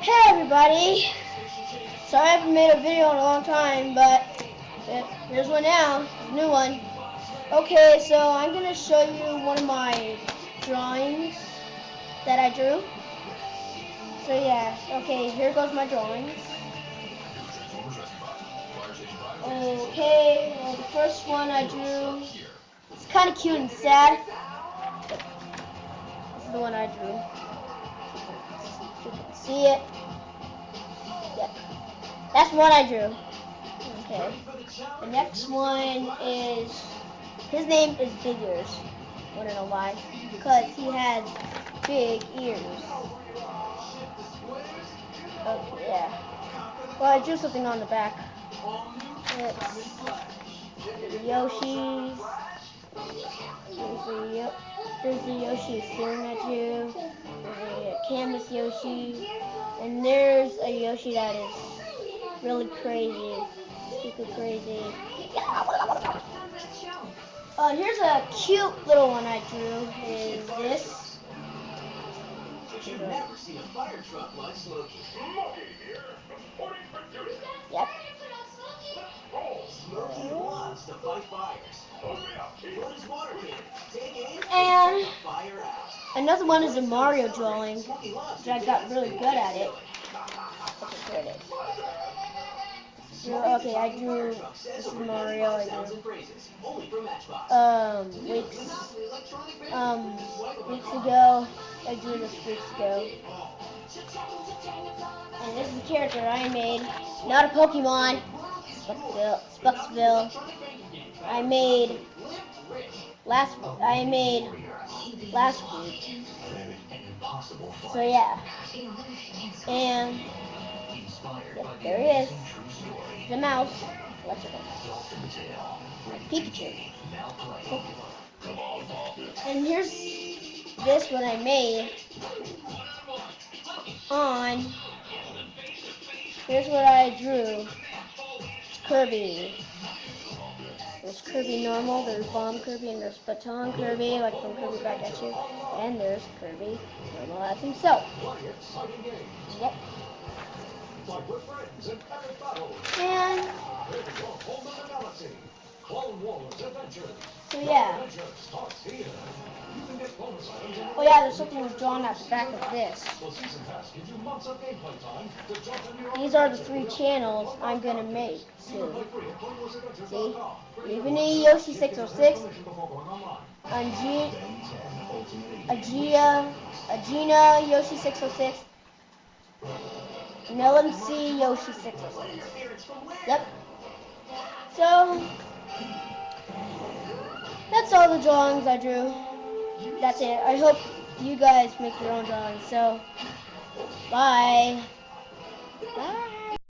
Hey everybody! Sorry I haven't made a video in a long time, but here's one now, new one. Okay, so I'm gonna show you one of my drawings that I drew. So yeah, okay, here goes my drawings. Okay, well the first one I drew, it's kind of cute and sad. This is the one I drew. See it. Yep. That's what I drew. Okay. The next one is, his name is Big Ears. Wanna know why? Because he has big ears. Okay, yeah. Well, I drew something on the back. It's Yoshi's. There's the, there's the Yoshi staring at you. Canvas Yoshi. And there's a Yoshi that is really crazy. Super crazy. Uh, here's a cute little one I drew. Is this. Yep. And another one is a Mario drawing, which I got really good at it. Okay, it is. okay, I drew this is Mario. I drew um weeks um weeks ago. I drew this weeks ago. And this is the character I made, not a Pokemon. Spucksville. Spucksville. I made last. I made last week. So yeah. And there he is. The mouse. Let's go. Pikachu. And here's this what I made on. Here's what I drew. Kirby. There's Kirby normal, there's Bomb Kirby, and there's Baton Kirby, like from Kirby Back at You. And there's Kirby normal as himself. Yep. And so yeah. Oh yeah, there's something was drawn at the back of this. These are the three channels I'm gonna make soon. See? Even Yoshi 606, Angie, Agia, Yoshi 606, and LMC Yoshi 606. Yep. So, all the drawings I drew. That's it. I hope you guys make your own drawings. So, bye. Bye.